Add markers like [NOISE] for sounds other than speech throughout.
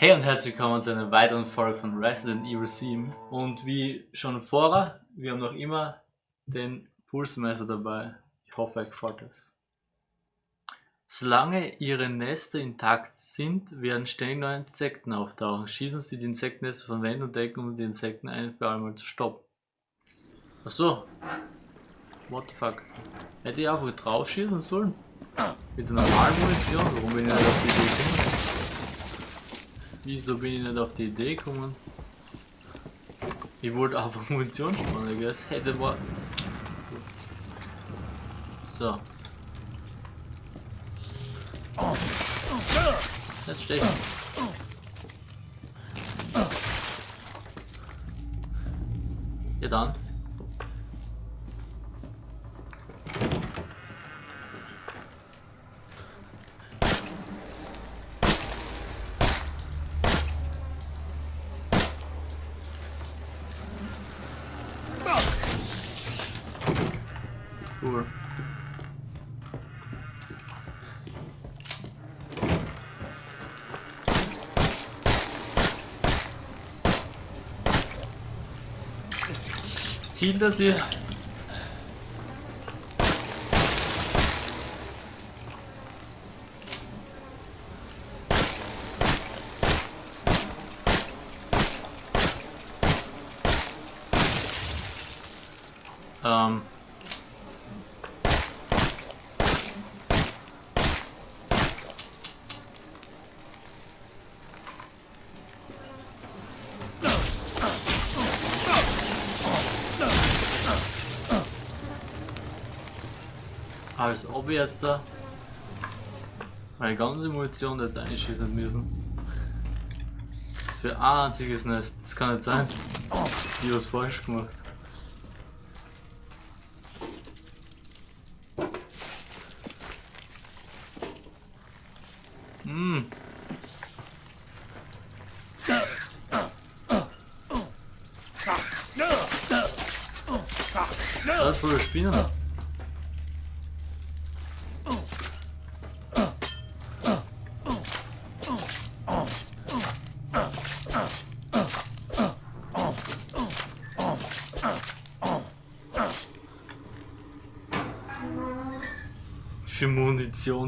Hey und herzlich willkommen zu einer weiteren Folge von Resident Evil 7 und wie schon vorher, wir haben noch immer den Pulsmesser dabei. Ich hoffe euch gefällt es. Solange ihre Nester intakt sind, werden ständig neue Insekten auftauchen. Schießen sie die Insektennester von Wänden und Decken, um die Insekten ein für einmal zu stoppen. Achso. What the fuck. Hätte ich einfach drauf schießen sollen? Mit der normalen Munition? Warum bin ich nicht auf die Idee gekommen? Wieso bin ich nicht auf die Idee gekommen? Ich wollte einfach [LAUGHS] Munition sparen, I guess. Hätte war. So. Jetzt stechen. Ja dann. Cool. Ziel das hier. Ähm. Als ob wir jetzt da meine ganze Munition jetzt einschießen müssen. Für ein einziges Nest. Das kann nicht sein. Die was falsch gemacht. Hm. Das ist voll Spinnen.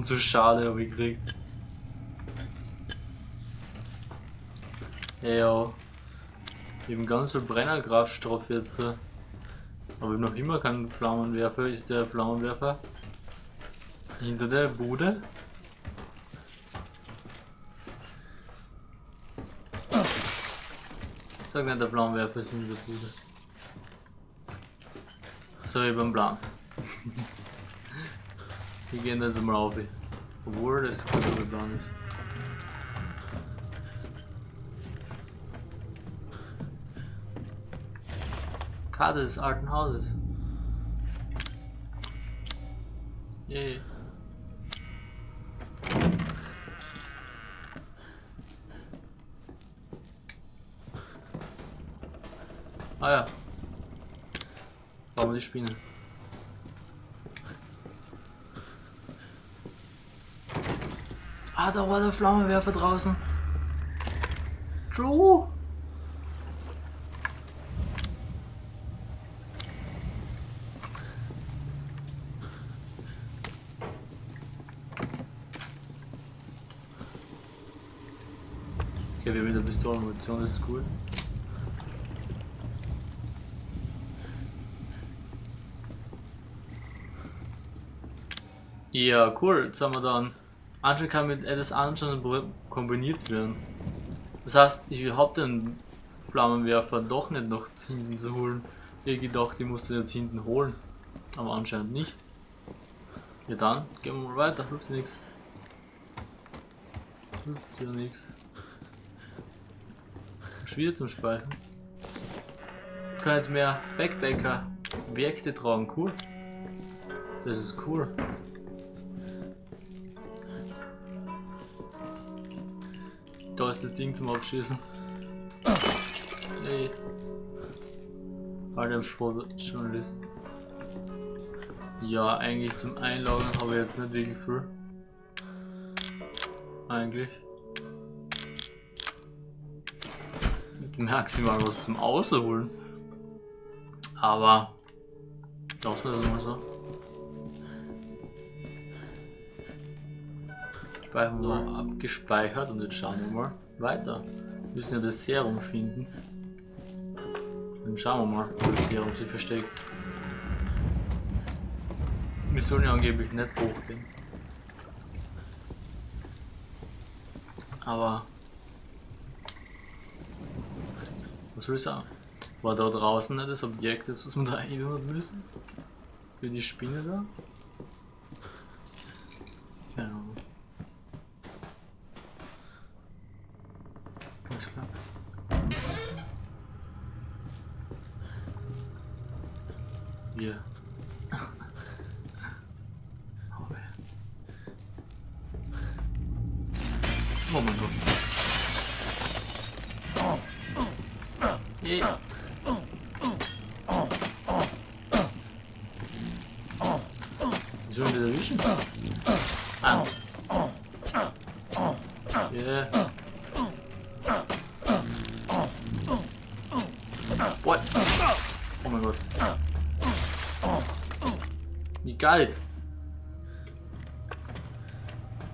Munition zu schade habe ich gekriegt. Ja, eben ganz viel Brennerkraftstoff jetzt. Aber ich hab noch immer keinen Flammenwerfer. Ist der Flammenwerfer hinter der Bude? Sag nicht, der Flammenwerfer ist hinter der Bude. So, ich beim Plan. [LAUGHS] Wir gehen jetzt mal auf. Obwohl das gut Plan ist. Karte des alten Hauses. Yay. Ah ja. Bauen wir die Spinne. Ah, da war der Flammenwerfer draußen. True. Wir haben wieder Pistolenmunition, das ist cool. Ja, cool. Jetzt haben wir dann. Anscheinend kann mit etwas anderem kombiniert werden. Das heißt, ich habe den Flammenwerfer doch nicht noch hinten zu holen. Ich gedacht, ich muss den jetzt hinten holen. Aber anscheinend nicht. Ja dann, gehen wir mal weiter, hilft dir nichts. Hilft dir nichts. Schwierig zum Speichern. Ich kann jetzt mehr Backdecker Objekte tragen, cool. Das ist cool. Da ist das Ding zum Abschießen. Hey. Alter, Fotojournalist. Ja, eigentlich zum Einloggen habe ich jetzt nicht wirklich viel. Eigentlich. Maximal was zum Ausholen. Aber lassen wir das mal so. Speichern wir mal abgespeichert und jetzt schauen wir mal weiter. Wir müssen ja das Serum finden. Dann schauen wir mal, wo das Serum sich versteckt. Wir sollen ja angeblich nicht hochgehen. Aber was soll ich sagen? War da draußen nicht das Objekt, das was wir da einholen müssen? Für die Spinne da? Keine Ahnung. Alles klar. Hier. Oh, ja. Oh mein Gott. Yeah. Sollen wir das erwischen? Ah. Yeah. What? Oh mein Gott. Wie geil.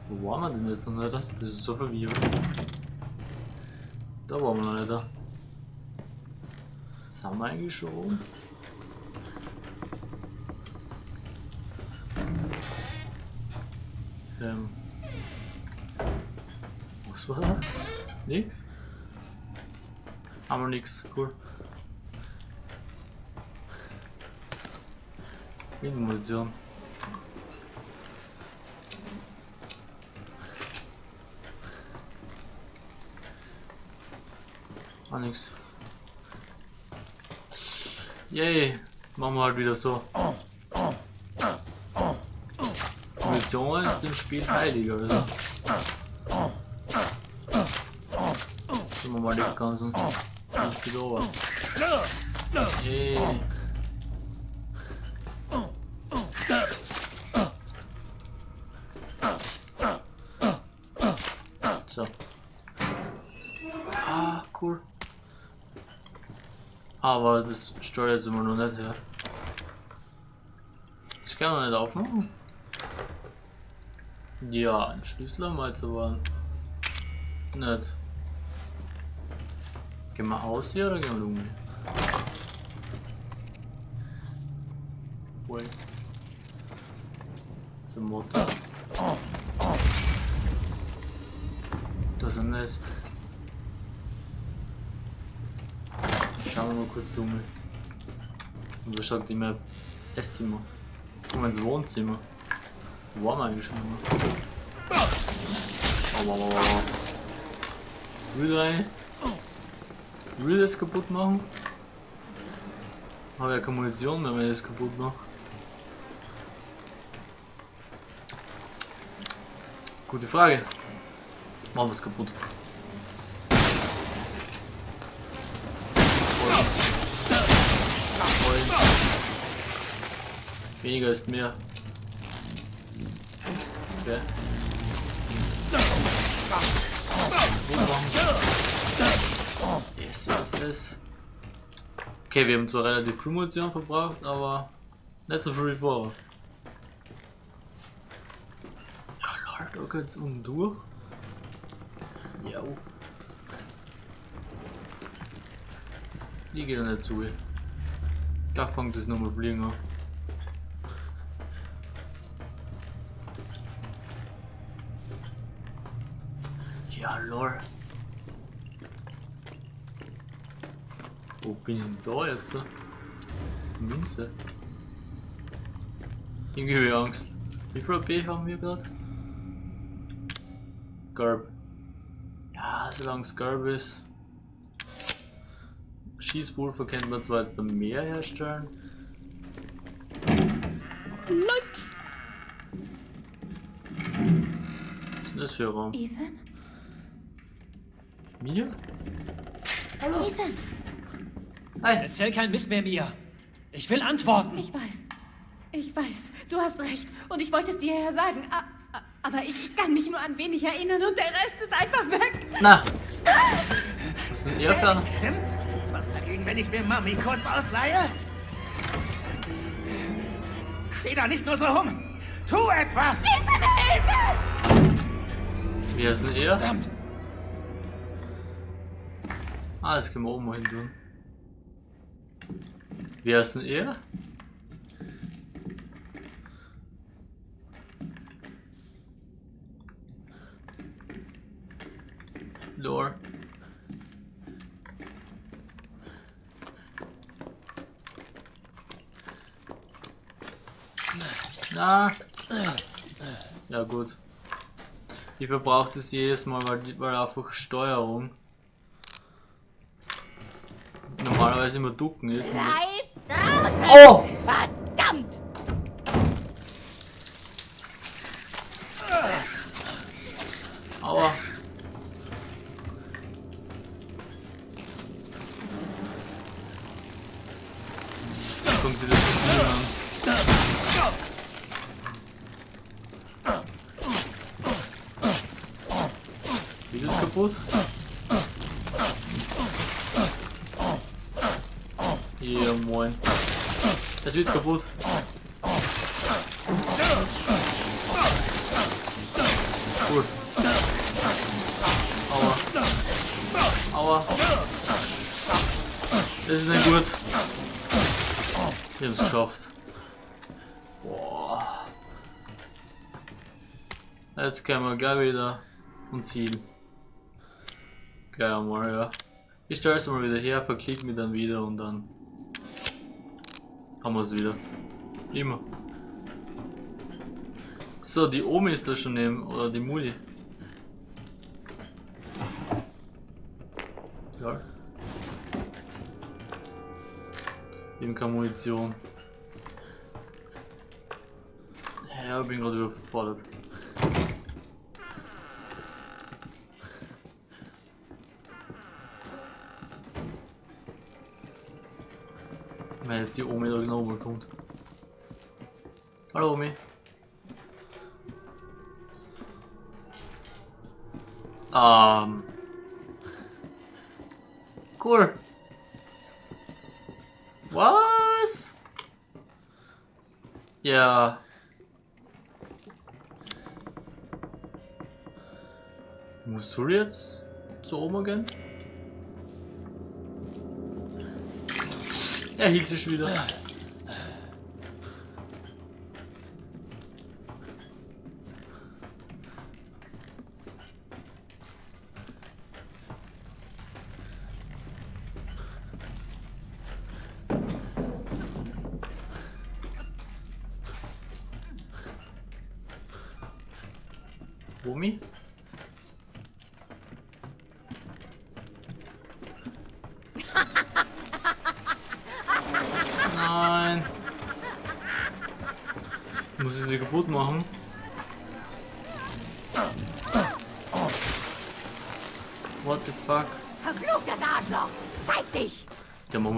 Wo waren wir denn jetzt noch nicht? Das ist so verwirrend. Da waren wir noch nicht. Da. Sind wir eigentlich schon Nix? Haben wir nix, cool. Munition. Ah, nix. Yay, machen wir halt wieder so. Munition ist im Spiel heiliger, oder? Schauen wir mal die ganzen. Ist die da? Yay. So. Ah, cool. Aber das steuert jetzt immer noch nicht her. Das kann man nicht aufmachen. Ja, ein Schlüssel haben wir jetzt aber nicht. Gehen wir aus hier oder gehen wir um? Wait. Zum Motor. Das ist ein Nest. Schauen wir mal kurz um. Und wo schaut die Map? Esszimmer. Mal ins Wohnzimmer. Wo waren wir eigentlich schon immer? Aua, aua, aua. Will rein. Will das kaputt machen? Habe ja keine Munition mehr, wenn ich das kaputt mache. Gute Frage. Machen wir es kaputt. Weniger ist mehr. Okay. Yes, yes, yes. Okay, wir haben zwar relativ viel Munition verbraucht, aber nicht so viel vorher. Ja, Lord, da geht's um durch. Ja. Die geht nicht zu. Da fängt es nochmal an. Ja, lol. Wo bin ich denn da jetzt? Münze. Irgendwie habe ich Angst. Wie viel AP haben wir gerade? Garb. Ja, solange es Garb ist. Schießpulver könnte man zwar jetzt mehr herstellen. Like. Was ist das für ein Raum? Ethan? Mir? Hallo? Ethan, Hi. Erzähl kein Mist mehr, Mia. Ich will Antworten. ich weiß. Ich weiß, du hast recht. Und ich wollte es dir ja sagen. Aber ich, ich kann mich nur an wenig erinnern und der Rest ist einfach weg. Na. [LAUGHS] Was ist denn ihr für ein- Stimmt? Was dagegen, wenn ich mir Mami kurz ausleihe? Steh da nicht nur so rum! Tu etwas! Wie heißt denn ihr? Verdammt. Ah, das können wir oben mal hin tun. Wie heißt denn ihr? Lore. Na. Ja gut. Ich verbrauche das jedes Mal, weil, weil einfach Steuerung normalerweise immer ducken ist. Bleib draußen! Oh! Verdammt! Aua. Gucken Sie das Spiel an. Video ist kaputt. Ja, moin. Es wird kaputt. Cool. Aua. Aua. Das ist nicht gut. Wir haben es geschafft. Boah. Jetzt können wir gleich wieder uns healen. Gleich einmal, ja. Ich stelle es mal wieder her, verklick mich dann wieder und dann haben wir es wieder. Immer. So, die Omi ist da schon neben, oder die Muli. Ja. Eben keine Munition. Ja, bin gerade überfordert. Wenn jetzt die Omi da genau kommt. Hallo Omi. Ähm. Cool. Was? Ja. Musst du jetzt zu Oma gehen? Er hielt sich wieder. Omi?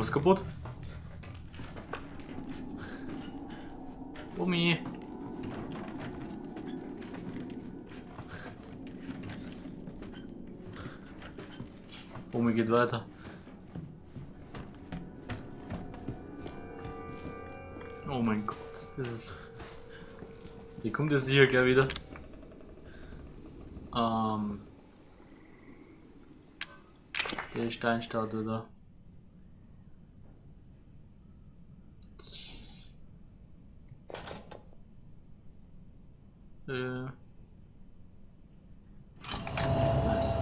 Der wir's kaputt. Omi. Omi geht weiter. Oh mein Gott, das ist. Hier kommt jetzt sicher gleich wieder. Ähm. Die Steinstatue da. Äh. Nice.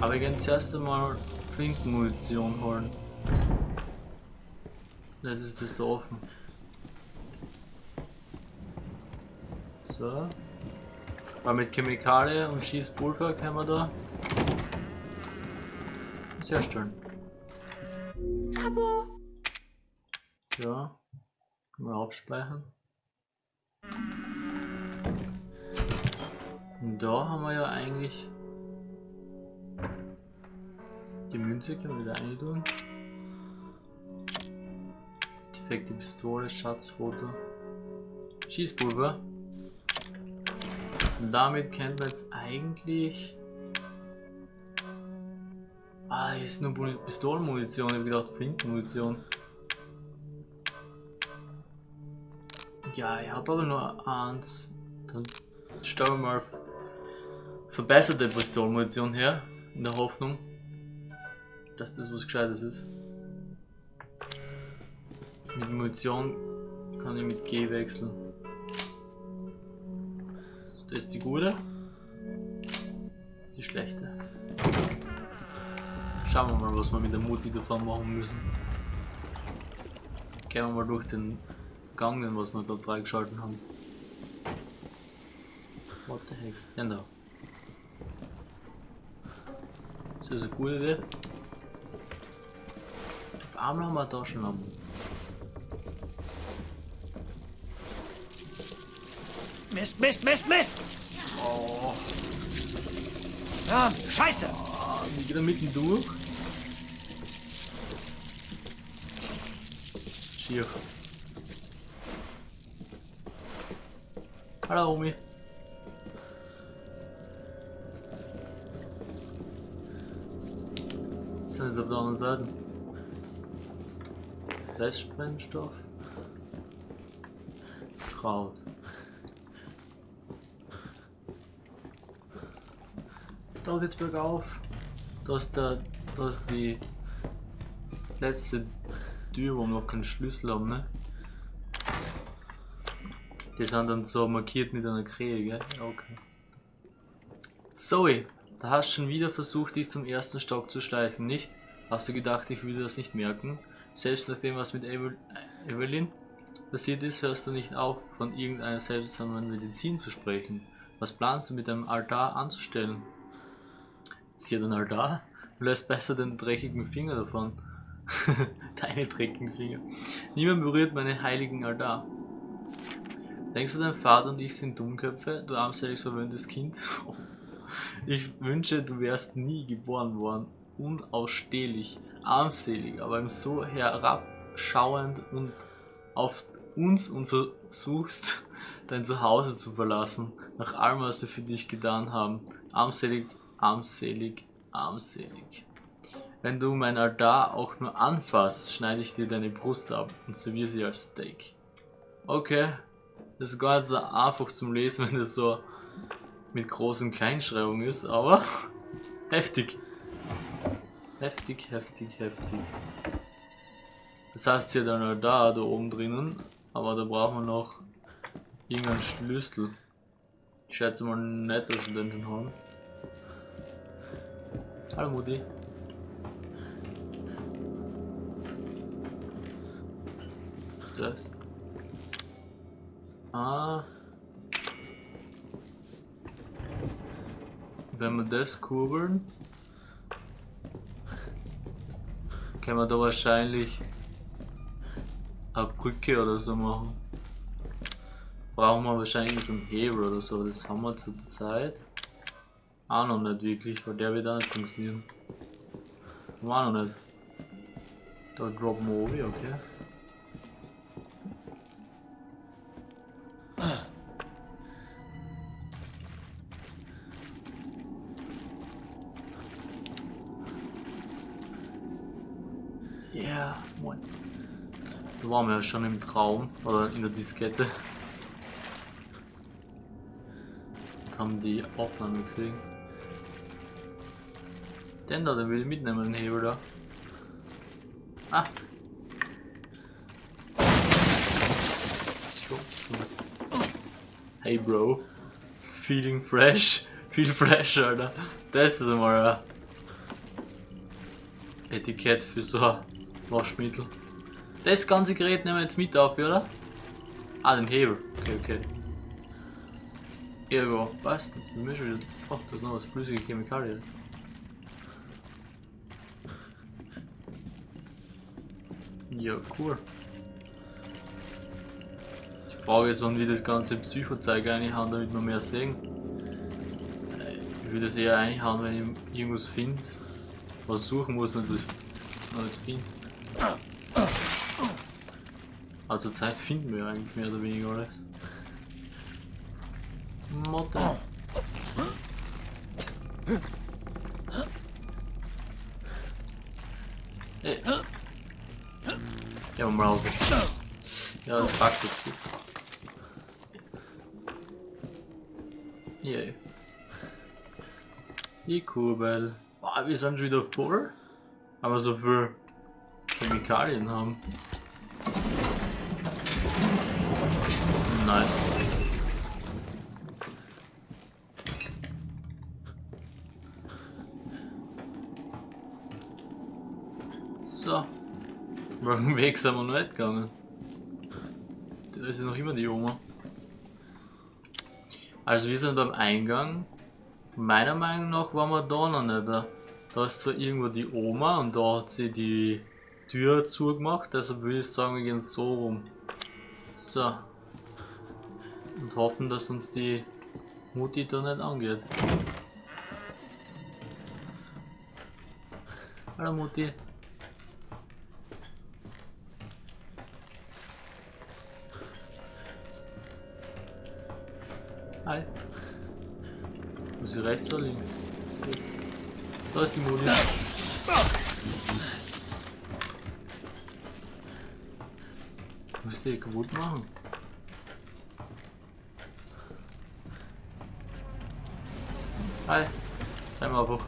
Aber ich kann zuerst einmal Flinkenmunition holen. Jetzt ist das da offen. So. Weil mit Chemikalie und Schießpulver können wir da was herstellen. Abo! Ja. Mal abspeichern. Und da haben wir ja eigentlich die Münze können wir wieder eintun. Defekte Pistole, Schatzfoto, Schießpulver. Und damit kennt man jetzt eigentlich. Ah, hier ist nur Muni- Pistolenmunition. Ich hab gedacht, Flintenmunition. Ja, ich habe aber nur eins. Dann stellen wir mal verbesserte Pistolenmunition her. In der Hoffnung, dass das was Gescheites ist. Mit Munition kann ich mit G wechseln. Das ist die gute. Das ist die schlechte. Schauen wir mal, was wir mit der Mutti davon machen müssen. Gehen wir mal durch den Gang, den wir gerade freigeschalten haben. What the heck? Da. Ist das eine gute Idee? Auf einmal haben wir eine Taschenlampe. Mist, Mist, Mist, Mist! Oh, Ja, scheiße! die geht da mitten durch. Schier. Hallo Omi. Was sind jetzt auf der anderen Seite? Restbrennstoff. Kraut. Da geht's bergauf. Da ist der, da ist die letzte Tür, wo wir noch keinen Schlüssel haben, ne? Die sind dann so markiert mit einer Krähe, gell? Ja, Okay. Zoe, da hast schon wieder versucht, dich zum ersten Stock zu schleichen, nicht? Hast du gedacht, ich würde das nicht merken? Selbst nachdem was mit Evel Evelyn passiert ist, hörst du nicht auf, von irgendeiner seltsamen Medizin zu sprechen. Was planst du mit deinem Altar anzustellen? Ist hier ein Altar? Du lässt besser den dreckigen Finger davon. [LAUGHS] Deine dreckigen Finger. Niemand berührt meinen heiligen Altar. Denkst du, dein Vater und ich sind Dummköpfe, du armselig verwöhntes Kind? [LAUGHS] Ich wünsche, du wärst nie geboren worden. Unausstehlich, armselig, aber eben so herabschauend und auf uns und versuchst, [LAUGHS] dein Zuhause zu verlassen, nach allem, was wir für dich getan haben. Armselig, armselig, armselig. Wenn du mein Altar auch nur anfasst, schneide ich dir deine Brust ab und serviere sie als Steak. Okay, das ist gar nicht so einfach zum Lesen, [LAUGHS] wenn das so mit großen Kleinschreibung ist, aber [LAUGHS] heftig. Heftig, heftig, heftig. Das heißt ja dann halt da, da oben drinnen, aber da brauchen wir noch irgendeinen Schlüssel. Ich schätze mal nicht, dass wir den schon haben. Hallo Mutti. Das? Ah. Wenn wir das kurbeln, können wir da wahrscheinlich eine Brücke oder so machen. Brauchen wir wahrscheinlich so einen Hebel oder so, das haben wir zurzeit auch noch nicht wirklich, weil der wird auch nicht funktionieren. Haben wir auch noch nicht. Da droppen wir oben, okay. Da waren wir ja schon im Traum oder in der Diskette. Und haben die Aufnahme gesehen. Den da, den will ich mitnehmen, den Hebel da. Ah! Hey Bro. Feeling fresh. Feel fresh, Alter. Das ist einmal ein Etikett für so ein Waschmittel. Das ganze Gerät nehmen wir jetzt mit auf, oder? Ah, den Hebel. Okay, okay. Ja, passt. Jetzt bin ich wieder. Ach, da ist noch was flüssige Chemikalien. Ja, cool. Die Frage ist, wann wir das ganze Psychozeug reinhauen, damit wir mehr sehen. Ich würde es eher einhauen, wenn ich irgendwas finde. Was suchen muss, noch nicht. Aber zur Zeit finden wir eigentlich mehr oder weniger alles. Motte. Ey. Ja, mal auf. Ja, das packt jetzt gut. Yay. Die Kurbel. Boah, wir sind schon wieder voll. Aber so viel Chemikalien haben. Nice. So. Weg sind wir noch nicht gegangen? Da ist ja noch immer die Oma. Also wir sind beim Eingang. Meiner Meinung nach waren wir da noch nicht. Da ist zwar irgendwo die Oma und da hat sie die Tür zugemacht, deshalb würde ich sagen, wir gehen so rum. So. Und hoffen, dass uns die Mutti da nicht angeht. Hallo Mutti. Hi. Muss ich rechts oder links? Da ist die Mutti. Muss die kaputt machen? Hi. Bleib mal einfach.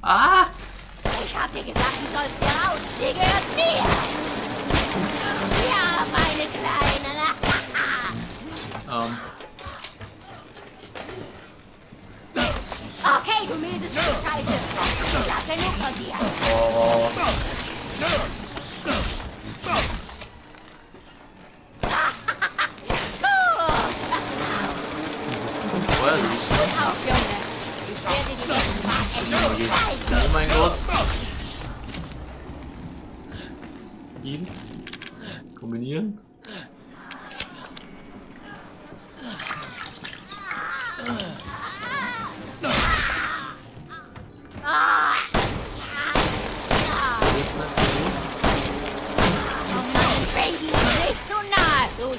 Ah! Ich hab dir gesagt, du sollst hier raus. Die gehört mir. Ja, meine Kleine. Ähm. Okay, du Stück Scheiße. Hab genug von dir. Oh. Oh mein Gott. Ihn. Kombinieren.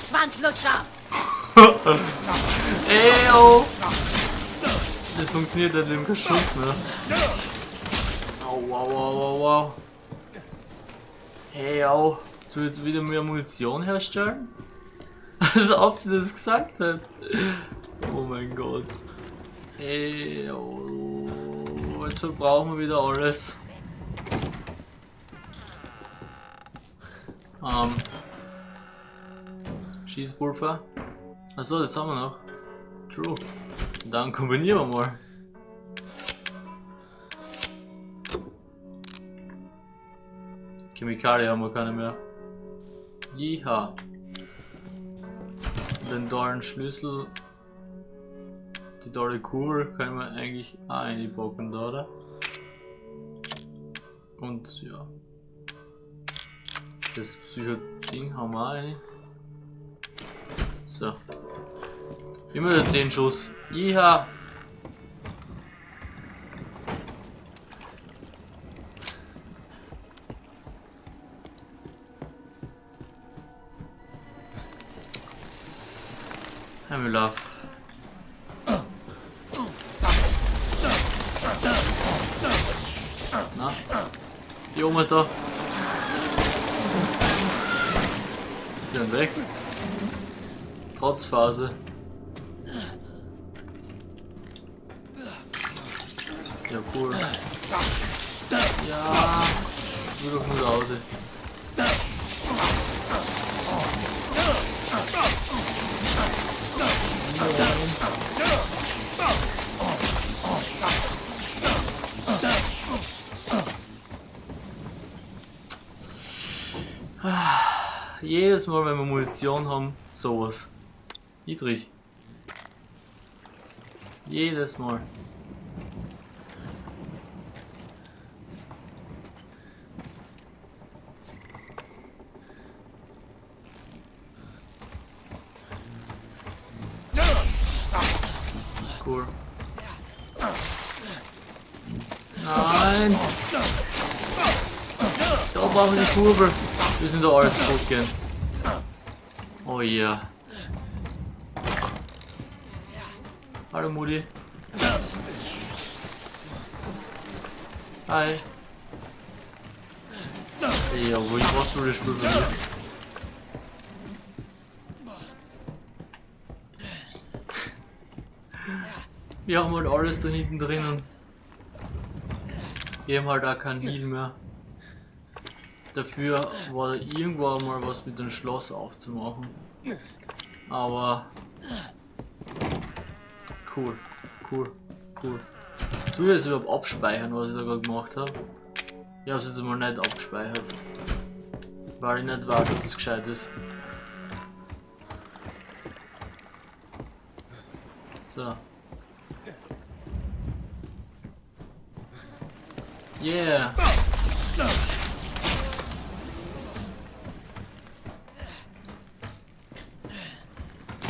Schwanzlutscher. [LAUGHS] Ey, oh. Das funktioniert mit dem Schutz, ne? Au, au, au, au, au. Hey, au. Soll jetzt wieder mehr Munition herstellen? [LAUGHS] Als ob sie das gesagt hat. Oh mein Gott. Ey, oh. Jetzt verbrauchen wir wieder alles. Ähm. Schießpulver. Achso, das haben wir noch. True. Dann kombinieren wir mal. Chemikalien haben wir keine mehr. Jiha. Den dollen Schlüssel. Die dolle Kugel können wir eigentlich auch einpacken da, oder? Und ja. Das Psycho-Ding haben wir auch eine. So. Immer der 10 Schuss. Iha! Herr Müller. Na? Die Oma ist da. Die sind weg. Trotzphase. Ja, cool. Ja, nur doch nur Hause. Ah, Jedes Mal, wenn wir Munition haben, sowas. Niedrig. Jedes Mal. Cool. Nein! Da brauchen die Kurbel. Wir sind da alles kaputt gehen. Oh ja. Hallo Mutti. Hi. Ja, wo ich was für das Spiel bei mir. Wir haben halt alles da hinten drinnen. Wir haben halt auch keinen Heal mehr. Dafür war da irgendwo mal was mit dem Schloss aufzumachen. Aber cool, cool, cool. Soll ich jetzt überhaupt abspeichern, was ich da gerade gemacht habe? Ich habe es jetzt mal nicht abgespeichert. Weil ich nicht weiß, ob das gescheit ist. So. Yeah!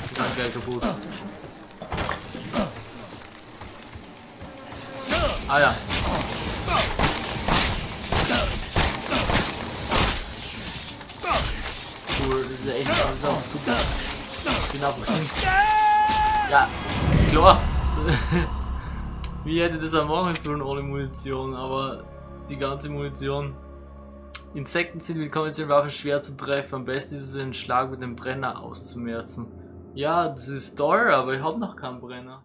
Die sind gleich kaputt. Ah ja. Cool, das ist echt das ist auch super. Genau. Ja, klar. [LAUGHS] Wie hätte das auch machen sollen ohne Munition, aber die ganze Munition. Insekten sind mit konventionellen Waffen schwer zu treffen. Am besten ist es, einen Schlag mit dem Brenner auszumerzen. Ja, das ist toll, aber ich habe noch keinen Brenner.